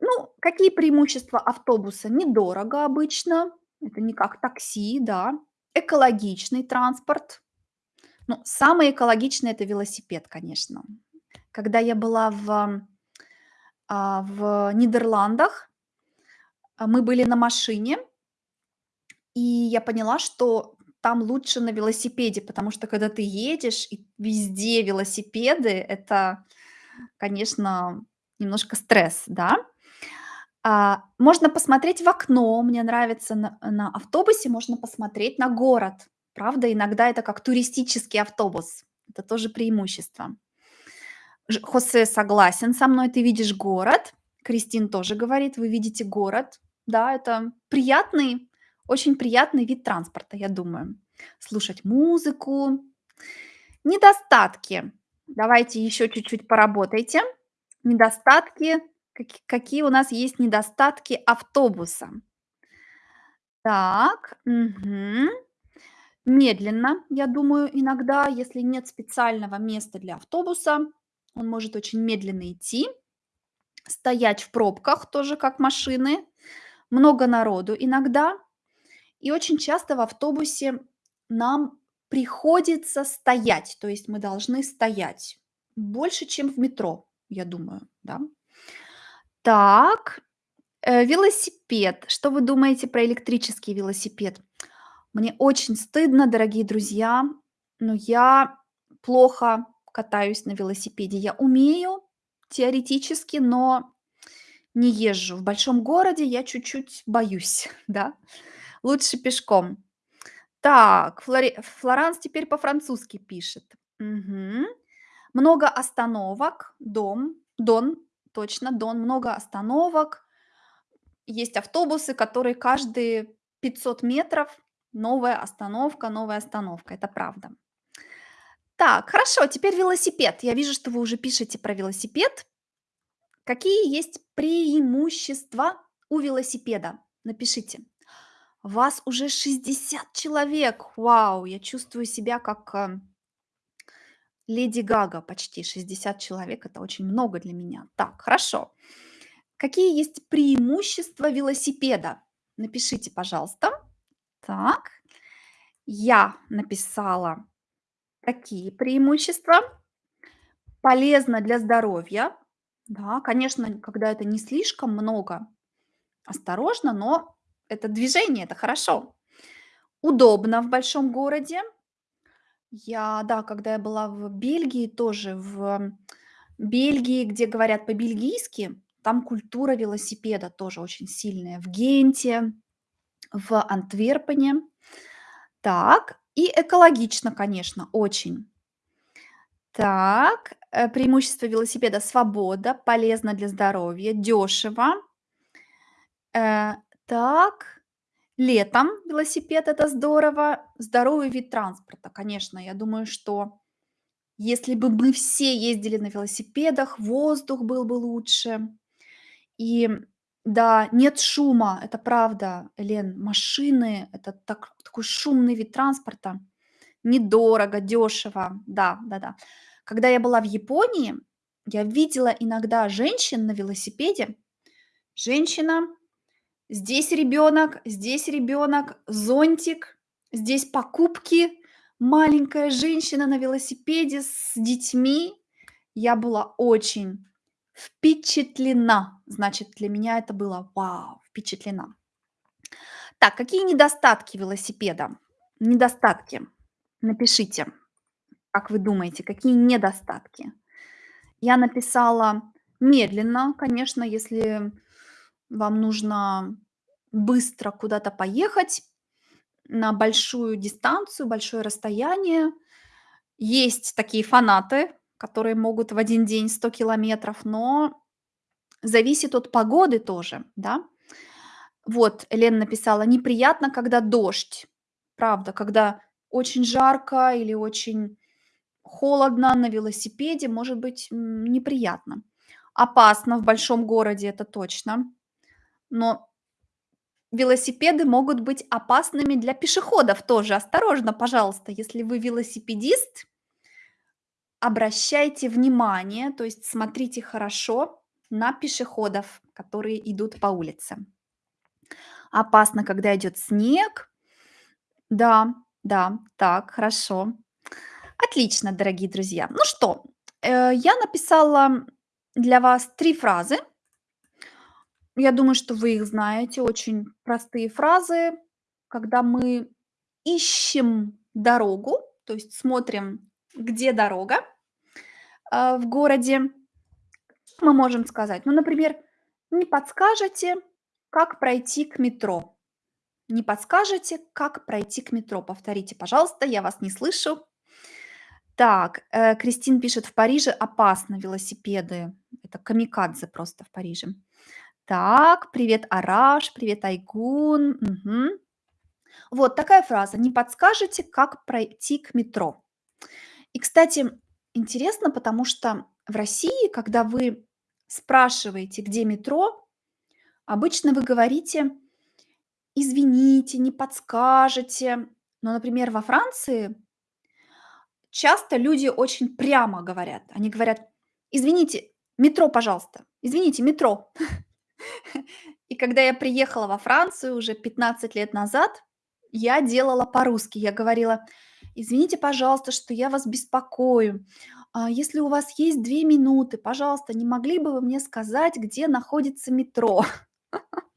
Ну, какие преимущества автобуса? Недорого обычно, это не как такси, да. Экологичный транспорт. Ну, самый экологичный- это велосипед, конечно. Когда я была в, в Нидерландах, а, мы были на машине и я поняла, что там лучше на велосипеде, потому что когда ты едешь и везде велосипеды- это, конечно, немножко стресс, да. А, можно посмотреть в окно. Мне нравится на на автобусе можно посмотреть на город. Правда, иногда это как туристический автобус. Это тоже преимущество. Ж Хосе согласен со мной, ты видишь город. Кристин тоже говорит, вы видите город. Да, это приятный, очень приятный вид транспорта, я думаю. Слушать музыку. Недостатки. Давайте еще чуть-чуть поработайте. Недостатки. Каки какие у нас есть недостатки автобуса? Так, мгм. Медленно, я думаю, иногда, если нет специального места для автобуса, он может очень медленно идти, стоять в пробках, тоже как машины, много народу иногда. И очень часто в автобусе нам приходится стоять, то есть мы должны стоять больше, чем в метро, я думаю, да. Так, э, велосипед. Что вы думаете про электрический велосипед? Мне очень стыдно, дорогие друзья, но я плохо катаюсь на велосипеде. Я умею теоретически, но не езжу. В большом городе я чуть-чуть боюсь, <laughs> да. Лучше пешком. Так, Флори Флоранс теперь по-французски пишет. Мгм. Много остановок, дом, Дон, точно, Дон, много остановок. Есть автобусы, которые каждые 500 метров новая остановка, новая остановка. Это правда. Так, хорошо, теперь велосипед. Я вижу, что вы уже пишете про велосипед. Какие есть преимущества у велосипеда? Напишите. Вас уже 60 человек. Вау, я чувствую себя как э, Леди Гага почти. 60 человек– это очень много для меня. Так, хорошо. Какие есть преимущества велосипеда? Напишите, пожалуйста. Так, я написала такие преимущества. Полезно для здоровья. Да, конечно, когда это не слишком много, осторожно, но это движение, это хорошо. Удобно в большом городе. Я, да, когда я была в Бельгии, тоже в Бельгии, где говорят по-бельгийски, там культура велосипеда тоже очень сильная. В Генте, в Антверпене. Так, и экологично, конечно, очень. Так, э, преимущество велосипеда: свобода, полезно для здоровья, дешево. Э, так, летом велосипед- это здорово. Здоровый вид транспорта, конечно. Я думаю, что если бы мы все ездили на велосипедах, воздух был бы лучше. И да, нет шума, это правда, Лен. Машины- это так такой шумный вид транспорта. Недорого, дешево. Да, да-да. Когда я была в Японии, я видела иногда женщин на велосипеде. Женщина, здесь ребенок, здесь ребенок, зонтик, здесь покупки, маленькая женщина на велосипеде с детьми. Я была очень впечатлена. Значит, для меня это было вау, впечатлена. Так, какие недостатки велосипеда? Недостатки. Напишите, как вы думаете, какие недостатки? Я написала медленно, конечно, если вам нужно быстро куда-то поехать на большую дистанцию, большое расстояние. Есть такие фанаты, которые могут в один день 100 километров, но зависит от погоды тоже, да. Вот, Лена написала: "Неприятно, когда дождь". Правда, когда очень жарко или очень холодно на велосипеде, может быть, неприятно. Опасно в большом городе, это точно. Но велосипеды могут быть опасными для пешеходов тоже. Осторожно, пожалуйста, если вы велосипедист, обращайте внимание, то есть смотрите хорошо на пешеходов, которые идут по улице. Опасно, когда идет снег. Да, да, так, хорошо. Отлично, дорогие друзья. Ну что, э, я написала для вас 3 фразы. Я думаю, что вы их знаете. Очень простые фразы, когда мы ищем дорогу, то есть смотрим, где дорога, а, в городе. Мы можем сказать, ну, например: "Не подскажете, как пройти к метро?" Не подскажете, как пройти к метро? Повторите, пожалуйста, я вас не слышу. Так, э, Кристин пишет: "В Париже опасно велосипеды". Это камикадзе просто в Париже. Так, привет, Араш, привет, Айгун. Мгм. Вот такая фраза: "Не подскажете, как пройти к метро?" И, кстати, интересно, потому что в России, когда вы спрашиваете, где метро, обычно вы говорите: "Извините, не подскажете". Но, например, во Франции часто люди очень прямо говорят. Они говорят: "Извините, метро, пожалуйста. Извините, метро". <laughs> И когда я приехала во Францию уже 15 лет назад, я делала по-русски. Я говорила: "Извините, пожалуйста, что я вас беспокою. А, если у вас есть 2 минуты, пожалуйста, не могли бы вы мне сказать, где находится метро?" <laughs>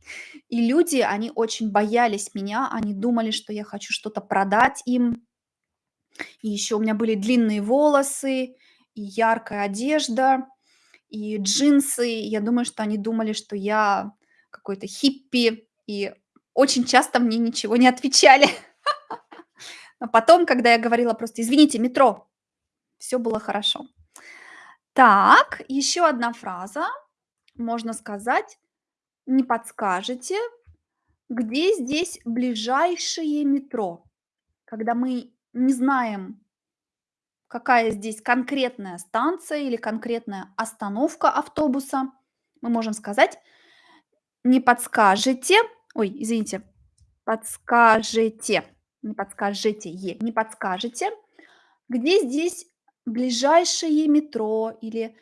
И люди, они очень боялись меня, они думали, что я хочу что-то продать им. И еще у меня были длинные волосы, и яркая одежда, и джинсы. Я думаю, что они думали, что я какой-то хиппи, и очень часто мне ничего не отвечали. <laughs> А потом, когда я говорила просто: "Извините, метро", всё было хорошо. Так, еще одна фраза. Можно сказать: "Не подскажете, где здесь ближайшее метро?" Когда мы не знаем какая здесь конкретная станция или конкретная остановка автобуса, мы можем сказать: "Не подскажете" ой, извините, подскажете, не подскажете е не подскажете, где здесь ближайшее метро или,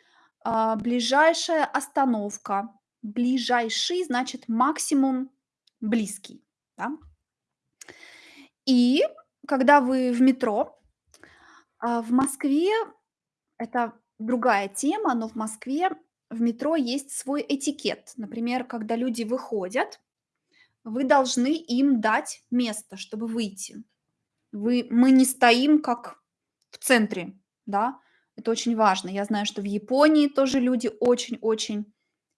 а, ближайшая остановка. Ближайший значит максимум близкий, да. И когда вы в метро, а, в Москве это другая тема, но в Москве в метро есть свой этикет. Например, когда люди выходят, вы должны им дать место, чтобы выйти. Вы мы не стоим как в центре, да. Это очень важно. Я знаю, что в Японии тоже люди очень-очень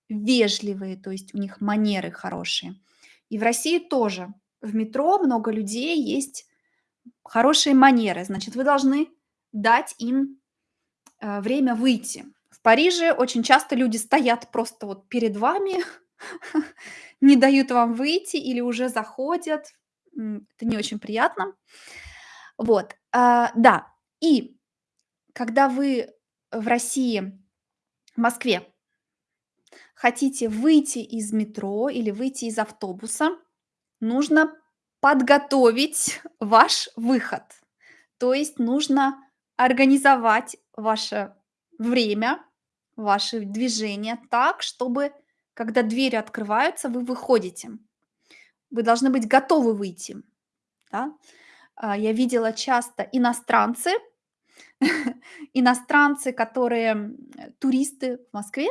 вежливые, то есть у них манеры хорошие. И в России тоже. В метро много людей, есть хорошие манеры. Значит, вы должны дать им, э, время выйти. В Париже очень часто люди стоят просто вот перед вами, <laughs> не дают вам выйти или уже заходят. Это не очень приятно. Вот, а, да. И когда вы в России, в Москве хотите выйти из метро или выйти из автобуса, нужно подготовить ваш выход. То есть нужно организовать ваше время, ваши движения так, чтобы, когда двери открываются, вы выходите. Вы должны быть готовы выйти, да. А, я видела часто иностранцы <laughs> иностранцы, которые, туристы в Москве,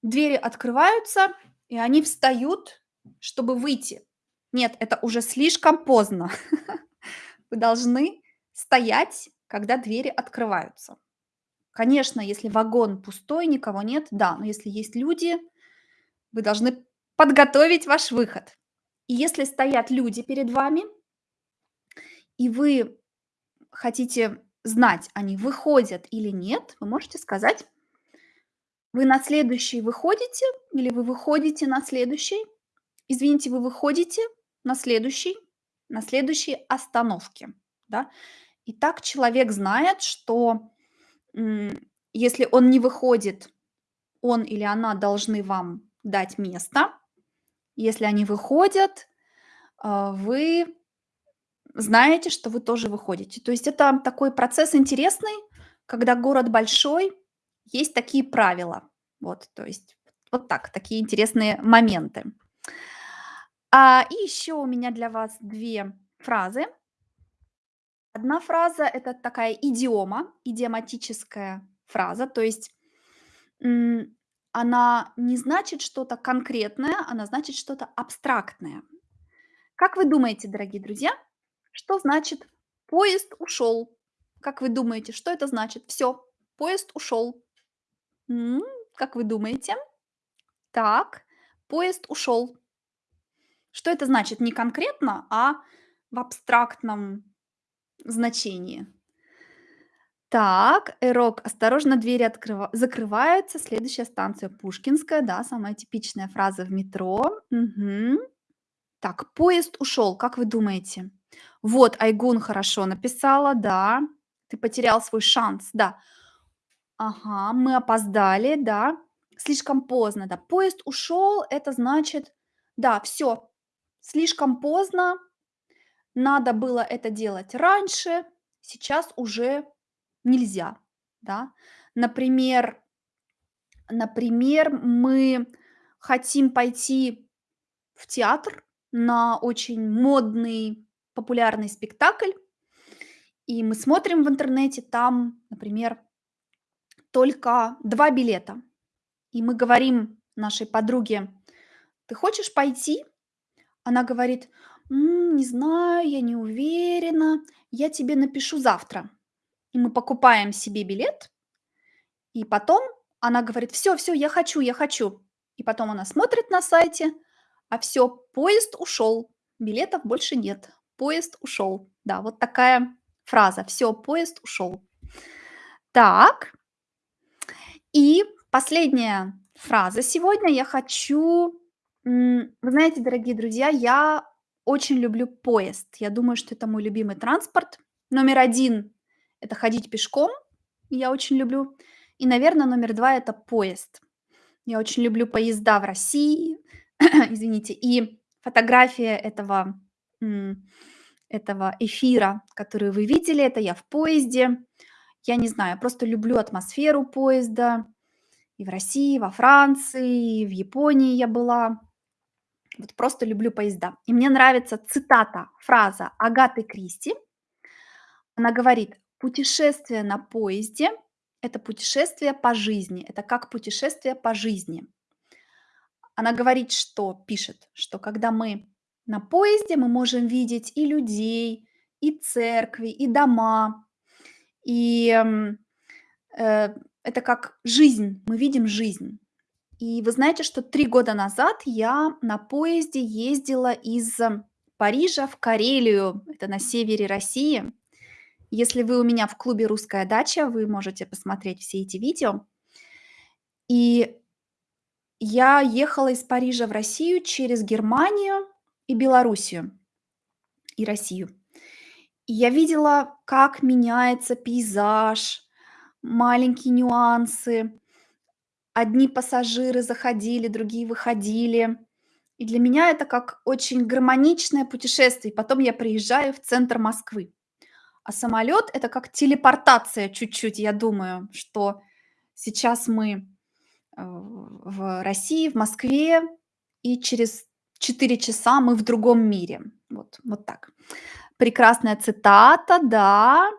двери открываются, и они встают, чтобы выйти. Нет, это уже слишком поздно. <laughs> Вы должны стоять, когда двери открываются. Конечно, если вагон пустой, никого нет, да, но если есть люди, вы должны подготовить ваш выход. И если стоят люди перед вами и вы хотите знать, они выходят или нет, вы можете сказать вы на следующий выходите или вы выходите на следующий? Извините, вы выходите на следующий на следующей остановке, да? И так человек знает, что, если он не выходит, он или она должны вам дать место. Если они выходят, а, вы знаете, что вы тоже выходите. То есть это такой процесс интересный, когда город большой, есть такие правила. Вот, то есть вот так, такие интересные моменты. А, и еще у меня для вас 2 фразы. Одна фраза- это такая идиома, идиоматическая фраза, то есть, она не значит что-то конкретное, она значит что-то абстрактное. Как вы думаете, дорогие друзья, что значит "поезд ушел"? Как вы думаете, что это значит? Всё, поезд ушел. М, как вы думаете? Так, поезд ушел. Что это значит? Не конкретно, а в абстрактном значении. Так, "Эрок, осторожно, двери открыва закрываются, следующая станция Пушкинская". Да, самая типичная фраза в метро. Мгм. Так, поезд ушел, как вы думаете? Вот, Айгун хорошо написала, да. Ты потерял свой шанс, да. Ага, мы опоздали, да. Слишком поздно, да. Поезд ушел- это значит, да, всё, слишком поздно надо было это делать раньше, сейчас уже нельзя, да. Например например, мы хотим пойти в театр на очень модный, популярный спектакль, и мы смотрим в интернете, там, например, только 2 билета. И мы говорим нашей подруге: "Ты хочешь пойти?" Она говорит: "М, не знаю, я не уверена, я тебе напишу завтра". И мы покупаем себе билет, и потом она говорит: "Всё, всё, я хочу, я хочу". И потом она смотрит на сайте, а всё, поезд ушел, билетов больше нет, поезд ушел. Да, вот такая фраза: "Всё, поезд ушел". Так. И последняя фраза сегодня. Я хочу вы знаете, дорогие друзья, я очень люблю поезд. Я думаю, что это мой любимый транспорт. Номер 1- это ходить пешком, я очень люблю. И, наверно, номер 2- это поезд. Я очень люблю поезда в России, <clears throat> извините, и фотография этого, этого эфира, который вы видели, это я в поезде. Я не знаю, просто люблю атмосферу поезда. И в России, во Франции, и в Японии я была. Вот просто люблю поезда. И мне нравится цитата, фраза Агаты Кристи. Она говорит: "Путешествие на поезде- это путешествие по жизни, это как путешествие по жизни". Она говорит, что пишет, что когда мы на поезде, мы можем видеть и людей, и церкви, и дома. И, м, э, это как жизнь, мы видим жизнь. И вы знаете, что 3 года назад я на поезде ездила из Парижа в Карелию, это на севере России. Если вы у меня в клубе "Русская дача", вы можете посмотреть все эти видео. И я ехала из Парижа в Россию через Германию и Белоруссию, и Россию. И я видела, как меняется пейзаж, маленькие нюансы. Одни пассажиры заходили, другие выходили. И для меня это как очень гармоничное путешествие. Потом я приезжаю в центр Москвы. А самолет- это как телепортация чуть-чуть. Я думаю, что сейчас мы, э, в России, в Москве, и через 4 часа мы в другом мире. Вот, вот так. Прекрасная цитата, да.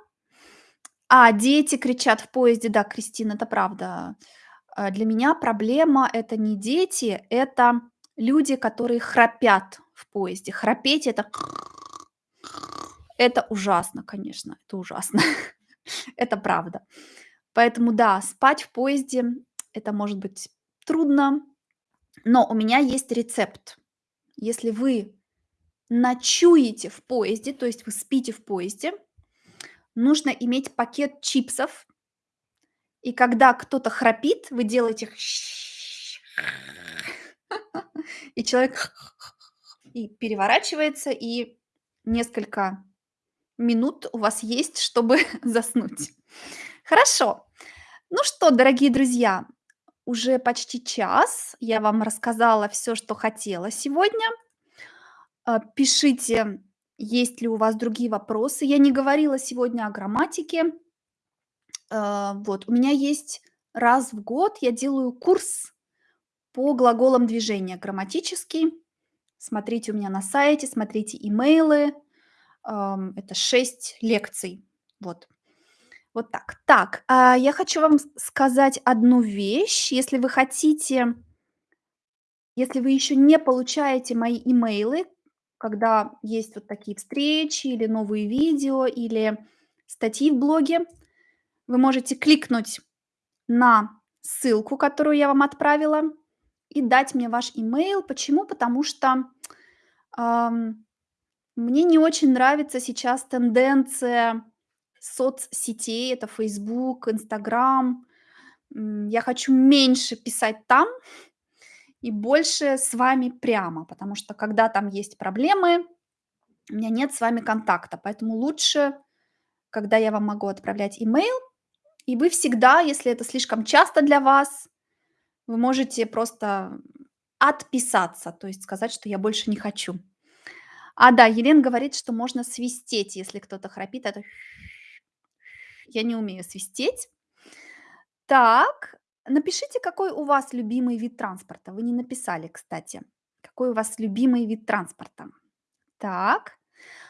А, дети кричат в поезде. Да, Кристина, это правда. Э, для меня проблема- это не дети, это люди, которые храпят в поезде. Храпеть- это это ужасно, конечно, это ужасно. <laughs> Это правда. Поэтому да, спать в поезде- это может быть трудно, но у меня есть рецепт. Если вы ночуете в поезде, то есть вы спите в поезде, нужно иметь пакет чипсов. И когда кто-то храпит, вы делаете <laughs> и человек <laughs> и переворачивается, и несколько минут у вас есть, чтобы <laughs> заснуть. Хорошо. Ну что, дорогие друзья, уже почти час. Я вам рассказала всё, что хотела сегодня. Э, пишите, есть ли у вас другие вопросы. Я не говорила сегодня о грамматике. Э, вот у меня есть раз в год я делаю курс по глаголам движения грамматический. Смотрите у меня на сайте, смотрите имейлы. Это 6 лекций. Вот. Вот так. Так, а, я хочу вам сказать одну вещь. Если вы хотите если вы еще не получаете мои имейлы, когда есть вот такие встречи или новые видео, или статьи в блоге, вы можете кликнуть на ссылку, которую я вам отправила, и дать мне ваш имейл. Почему? Потому что, ам, мне не очень нравится сейчас тенденция соцсетей. Это "Инстаграм". М, я хочу меньше писать там и больше с вами прямо, потому что когда там есть проблемы, у меня нет с вами контакта. Поэтому лучше, когда я вам могу отправлять имейл, и вы всегда, если это слишком часто для вас, вы можете просто отписаться, то есть сказать, что я больше не хочу. А, да, Елена говорит, что можно свистеть, если кто-то храпит. Это я не умею свистеть. Так, напишите, какой у вас любимый вид транспорта. Вы не написали, кстати. Какой у вас любимый вид транспорта? Так.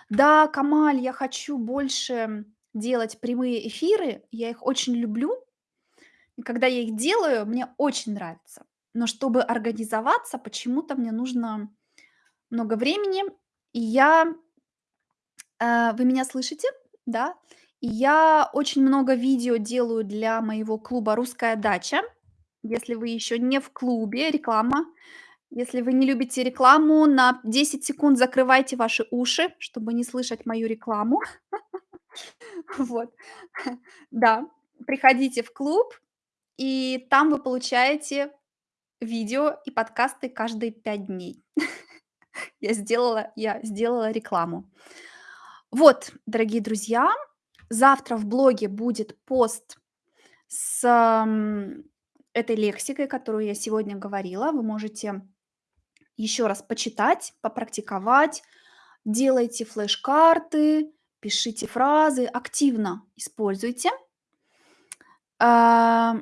Да, Камаль, я хочу больше делать прямые эфиры. Я их очень люблю. И когда я их делаю, мне очень нравится. Но чтобы организоваться, почему-то мне нужно много времени. Я Э, вы меня слышите? Да? Я очень много видео делаю для моего клуба "Русская дача". Если вы еще не в клубе, реклама. Если вы не любите рекламу, на 10 секунд закрывайте ваши уши, чтобы не слышать мою рекламу. <laughs> Вот. Да, приходите в клуб, и там вы получаете видео и подкасты каждые 5 дней. <laughs> <laughs> Я сделала я сделала рекламу. Вот, дорогие друзья, завтра в блоге будет пост с, этой лексикой, которую я сегодня говорила. Вы можете еще раз почитать, попрактиковать. Делайте флеш-карты, пишите фразы, активно используйте. А.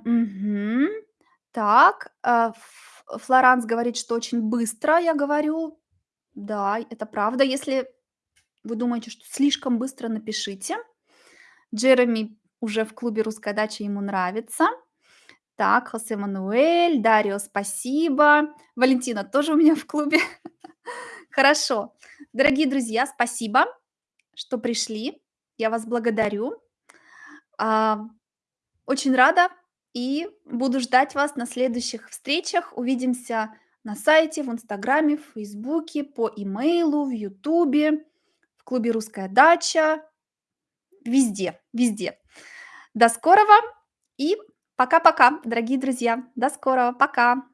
Так, Ф Флоранс говорит, что очень быстро я говорю. Да, это правда. Если вы думаете, что слишком быстро, напишите. Джереми уже в клубе "Русская дача", ему нравится. Так, Хосе Мануэль, Дарио, спасибо. Валентина тоже у меня в клубе. <laughs> Хорошо. Дорогие друзья, спасибо, что пришли. Я вас благодарю. А, очень рада и буду ждать вас на следующих встречах. Увидимся на сайте, в "Инстаграме", в "Фейсбуке", по имейлу, в "Ютубе", в клубе "Русская дача". Везде, везде. До скорого и пока-пока, дорогие друзья. До скорого. Пока.